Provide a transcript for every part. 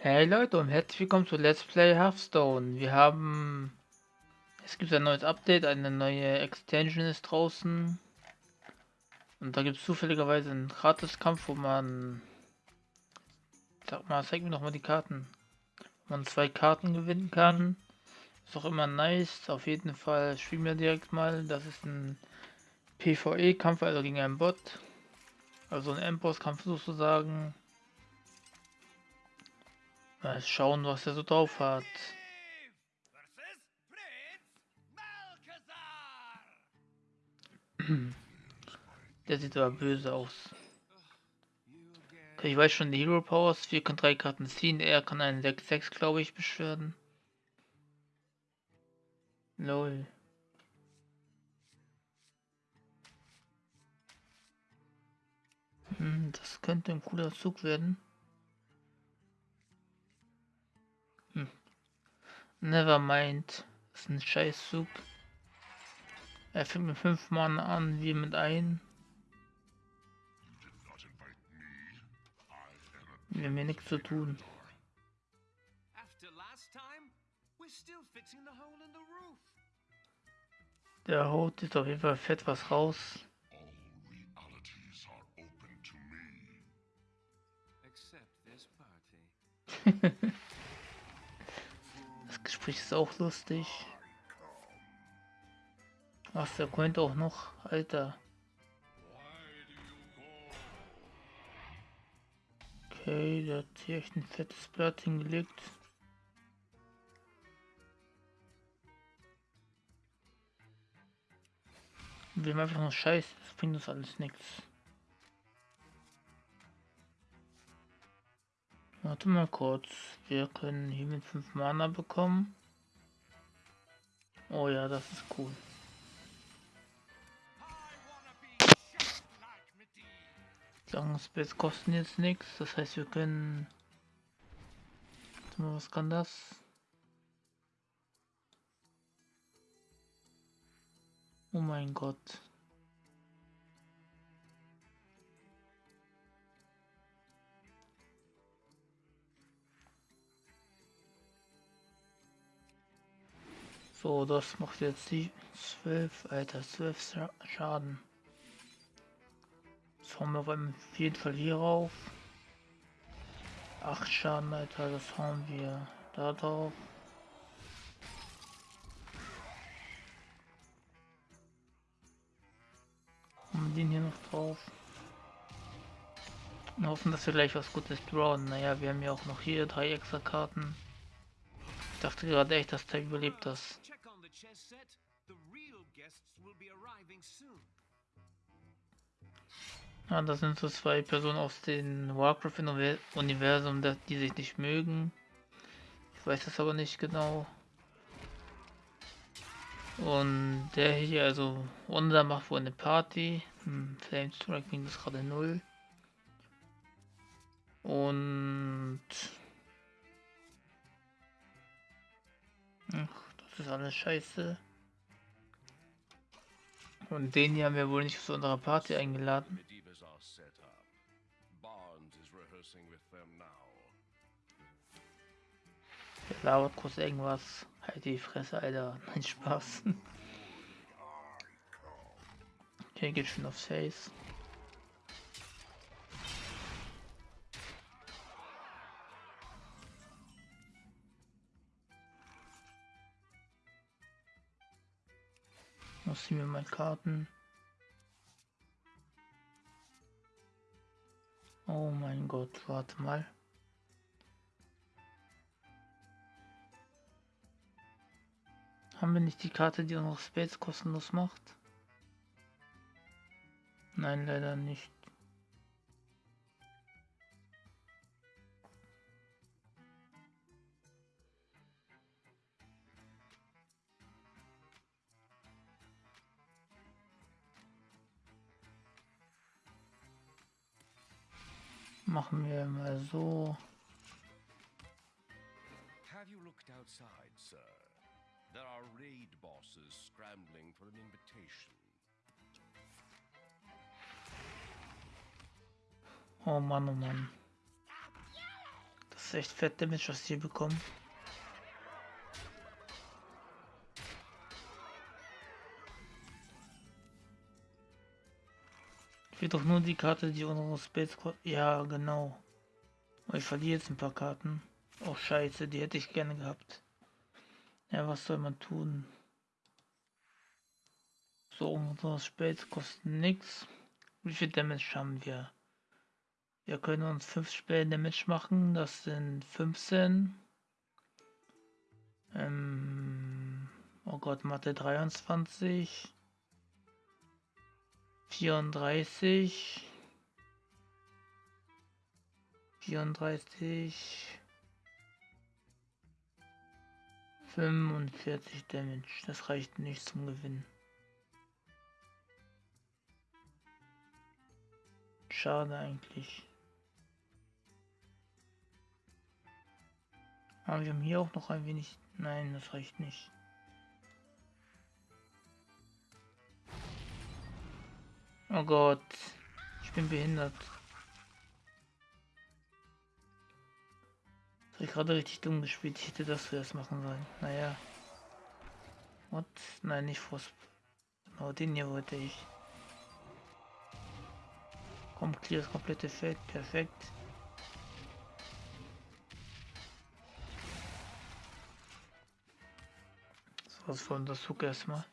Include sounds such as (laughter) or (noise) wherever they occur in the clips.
Hey Leute und herzlich willkommen zu Let's Play Hearthstone. Wir haben... Es gibt ein neues Update, eine neue Extension ist draußen. Und da gibt es zufälligerweise einen Gratis-Kampf, wo man... Sag mal, zeig mir noch mal die Karten. Wo man zwei Karten gewinnen kann. Ist auch immer nice. Auf jeden Fall spielen wir direkt mal. Das ist ein PvE-Kampf, also gegen einen Bot. Also ein Endboss-Kampf sozusagen. Mal schauen, was er so drauf hat. (clears throat) Der sieht aber böse aus. Okay, ich weiß schon, die Hero Powers. Wir können drei Karten ziehen. Er kann einen 6-6, glaube ich, beschweren. Lol. Hm, das könnte ein cooler Zug werden. Nevermind. Das ist ein Scheißzug. Er fängt mit 5 Mann an, wie mit ein. Wir haben hier nichts zu tun. Der haut jetzt auf jeden Fall fett was raus. (laughs) Gespräch ist auch lustig. Ach, der könnte auch noch, Alter. Okay, der hat hier echt ein fettes Blatt hingelegt. Wir haben einfach nur Scheiße, das bringt uns alles nichts. Warte mal kurz. Wir können hier mit 5 Mana bekommen. Oh ja, das ist cool. Spells kosten jetzt nichts, das heißt wir können... Was kann das? Oh mein Gott. So, das macht jetzt die 12, Alter, 12 Schaden. Das hauen wir auf jeden Fall hier rauf. 8 Schaden, Alter, das hauen wir da drauf. Und den hier noch drauf. Und hoffen, dass wir gleich was Gutes drawen. Naja, wir haben ja auch noch hier drei extra Karten. Ich dachte gerade echt, dass der überlebt das. Ja, das sind so zwei Personen aus dem Warcraft-Universum, die sich nicht mögen. Ich weiß das aber nicht genau. Und der hier, also unser macht wohl eine Party. Hm, Flame Striking ist gerade null. Und das ist alles scheiße. Und den hier haben wir wohl nicht zu unserer Party eingeladen. Der labert kurz irgendwas. Halt die Fresse, Alter. (laughs) Nein, Spaß. Okay, geht schon aufs Face. Muss ich mir mal Karten. Oh mein Gott, warte mal. Haben wir nicht die Karte, die unsere Spades kostenlos macht? Nein, leider nicht. Machen wir mal so. Have you looked outside, sir? There are raid bosses scrambling for an invitation. Oh Mann, oh Mann. Das ist echt fett Damage, was die bekommen. Will doch nur die Karte, die unsere Space... Ja, genau. Ich verliere jetzt ein paar Karten. Oh scheiße, die hätte ich gerne gehabt. Ja, was soll man tun? So, unsere Spells kosten nichts. Wie viel Damage haben wir? Wir können uns 5 Spell Damage machen. Das sind 15. Ähm, oh Gott, Mathe 23. 34. 34. 45 Damage. Das reicht nicht zum Gewinnen. Schade eigentlich. Aber wir haben hier auch noch ein wenig... Nein, das reicht nicht. Oh Gott. Ich bin behindert. Das habe ich gerade richtig dumm gespielt. Ich hätte das zuerst machen sollen. Naja. What? Nein, nicht Frosp. Genau den hier wollte ich. Komm, clear das komplette Feld. Perfekt. So was von der Zug erstmal.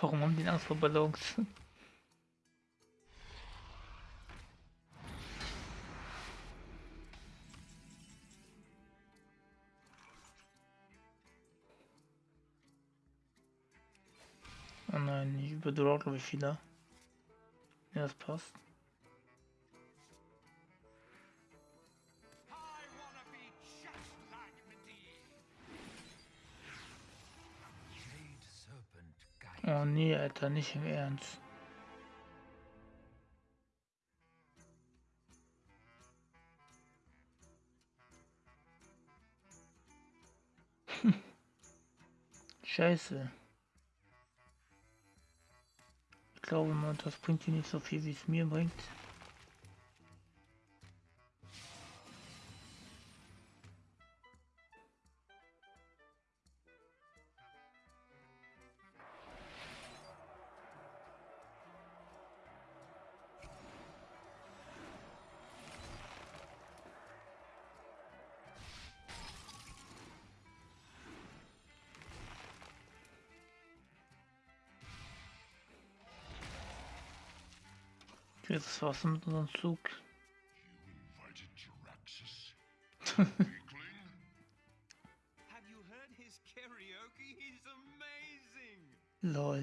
Warum haben die Angst vor Ballons? Oh nein, ich überdauere glaube ich wieder. Ja, das passt. Oh nee, Alter, nicht im Ernst. (laughs) Scheiße. Ich glaube mal, das bringt dir nicht so viel, wie es mir bringt. Jetzt war's mit unserem Zug. Lol.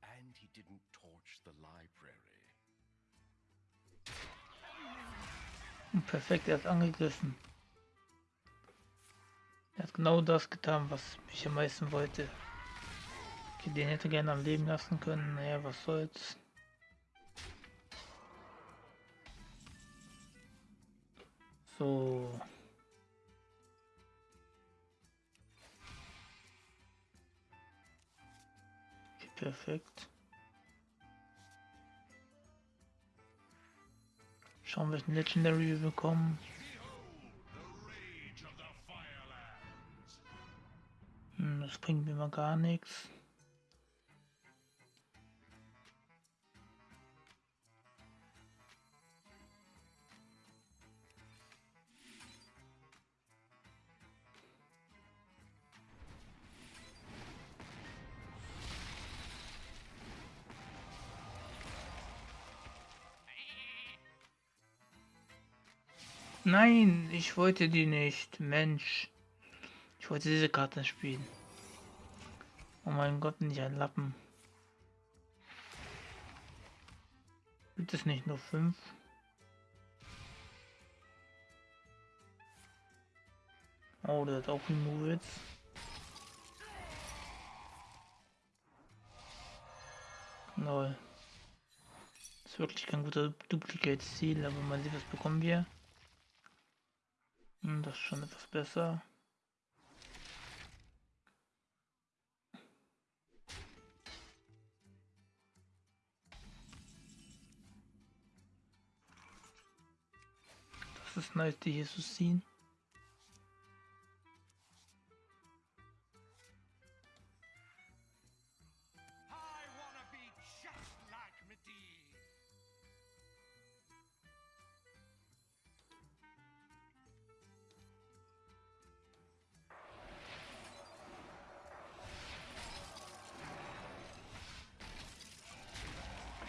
And he didn't torch the library. Perfekt, er hat angegriffen. Er hat genau das getan, was ich am meisten wollte. Okay, den hätte gerne am Leben lassen können. Naja, was soll's. So. Okay, perfekt. Schauen, welchen Legendary wir bekommen. Hm, das bringt mir mal gar nichts. Nein, ich wollte die nicht. Mensch. Ich wollte diese Karte spielen. Oh mein Gott, nicht ein Lappen. Gibt es nicht nur fünf? Oh, der hat auch einen Movitz. Lol. Das ist wirklich kein guter Duplicate-Ziel, aber mal sehen, was bekommen wir. Hm, das ist schon etwas besser. Das ist nice, die hier zu sehen.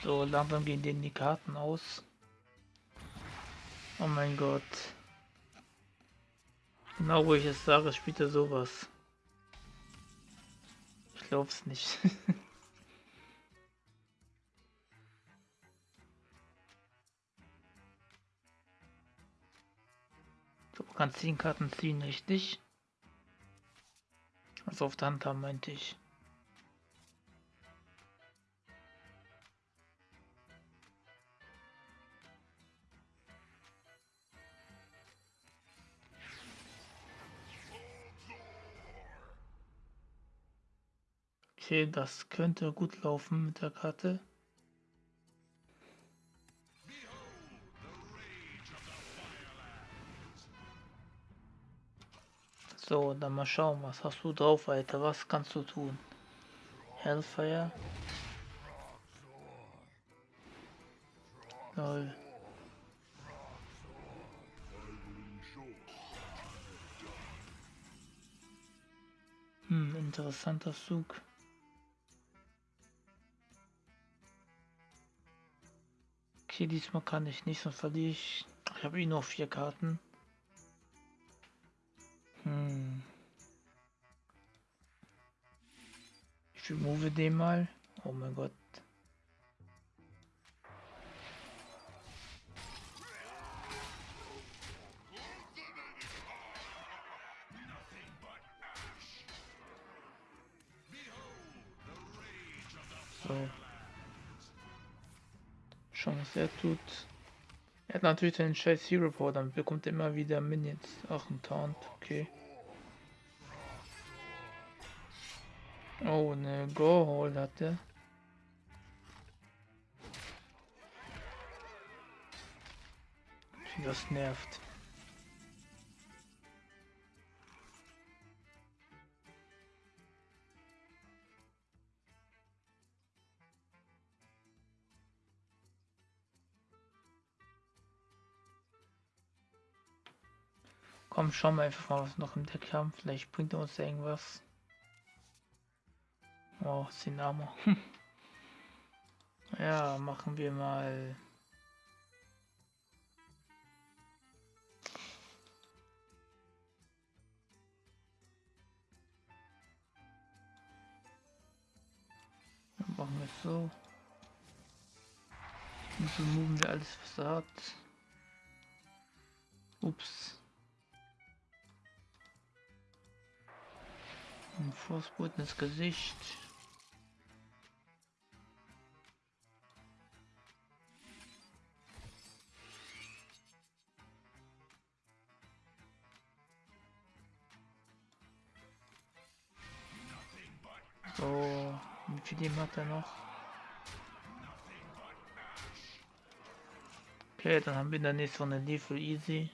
So, langsam gehen denen die Karten aus. Oh mein Gott. Genau wo ich es sage, spielt er sowas. Ich glaub's nicht. (laughs) so, man kann 10 Karten ziehen, richtig? Also auf der Hand haben, meinte ich. Okay, das könnte gut laufen mit der Karte. So, dann mal schauen, was hast du drauf, Alter? Was kannst du tun? Hellfire. Lol. Hm, interessanter Zug. Okay, diesmal kann ich nicht, sonst verliere ich. Ich habe eh noch vier Karten. Hm. Ich remove den mal. Oh mein Gott. Schon was er tut. Er hat natürlich den scheiß Hero Power, dann bekommt er immer wieder Minions. Ach, ein Taunt, okay. Oh, ne Go-Hole hat er. Das nervt. Komm, schauen wir einfach mal, was wir noch im Deck haben. Vielleicht bringt er uns irgendwas. Oh, Sinamo. (laughs) ja, machen wir mal. Dann machen wir es so. Und so wir alles, was er hat. Ups. Ein Fußboden ins Gesicht. So, wie viel Leben hat er noch? Okay, dann haben wir in der nächsten Runde Lethal Easy.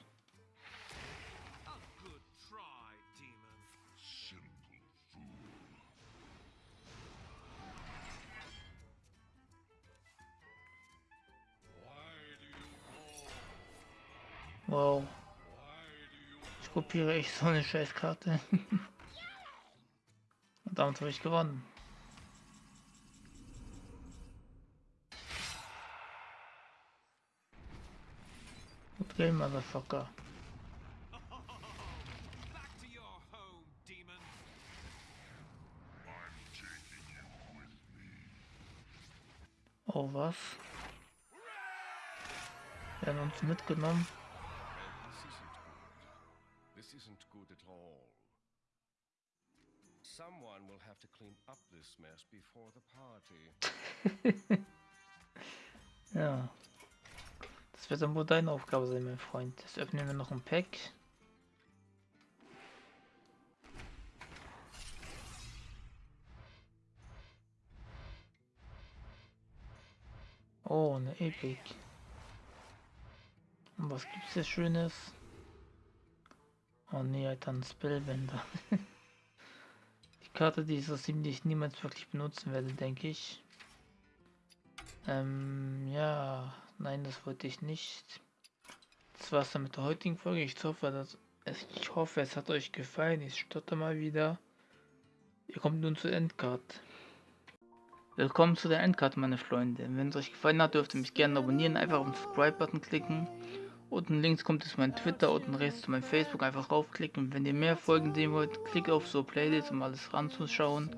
Wow. Ich kopiere echt so eine Scheißkarte. (laughs) Und damit habe ich gewonnen. Good game, Motherfucker. Oh, was? Wir haben uns mitgenommen. Isn't good at all. Someone will have to clean up this mess before the party. (laughs) Ja. Das wird dann wohl deine Aufgabe sein, mein Freund. Jetzt öffnen wir noch ein Pack. Oh, eine Epic. Und was gibt's hier Schönes? Oh nee, Alter, ein Spellbender. (laughs) die Karte, die ich so ziemlich niemals wirklich benutzen werde, denke ich. Ähm, ja, nein, das wollte ich nicht. Das war's dann mit der heutigen Folge. Ich hoffe, dass es, ich hoffe, es hat euch gefallen. Ich stotter mal wieder. Ihr kommt nun zur Endcard. Willkommen zu der Endcard, meine Freunde. Wenn es euch gefallen hat, dürft ihr mich gerne abonnieren. Einfach auf den Subscribe-Button klicken. Unten links kommt es mein Twitter, unten rechts zu meinem Facebook. Einfach raufklicken. Und wenn ihr mehr Folgen sehen wollt, klickt auf so Playlist, um alles ranzuschauen.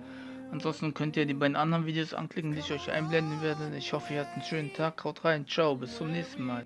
Ansonsten könnt ihr die beiden anderen Videos anklicken, die ich euch einblenden werde. Ich hoffe, ihr habt einen schönen Tag. Haut rein. Ciao. Bis zum nächsten Mal.